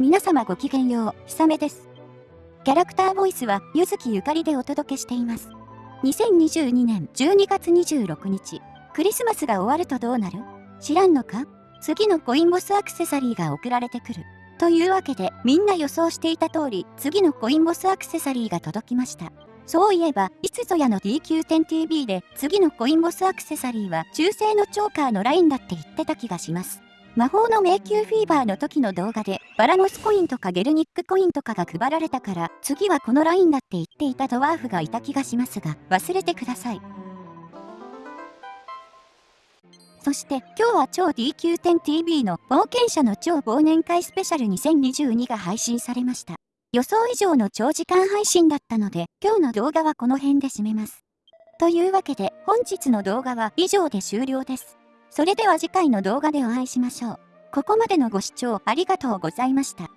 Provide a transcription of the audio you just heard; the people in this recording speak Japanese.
皆様ごきげんよう、ひさめです。キャラクターボイスは、ゆずきゆかりでお届けしています。2022年12月26日、クリスマスが終わるとどうなる？知らんのか？次のコインボスアクセサリーが送られてくる。というわけで、みんな予想していた通り、次のコインボスアクセサリーが届きました。そういえば、いつぞやの DQ10TV で次のコインボスアクセサリーは中性のチョーカーのラインだって言ってた気がします。魔法の迷宮フィーバーの時の動画でバラモスコインとかゲルニックコインとかが配られたから次はこのラインだって言っていたドワーフがいた気がしますが忘れてください。そして今日は超 DQ10TV の冒険者の超忘年会スペシャル2022が配信されました。予想以上の長時間配信だったので、今日の動画はこの辺で締めます。というわけで、本日の動画は以上で終了です。それでは次回の動画でお会いしましょう。ここまでのご視聴ありがとうございました。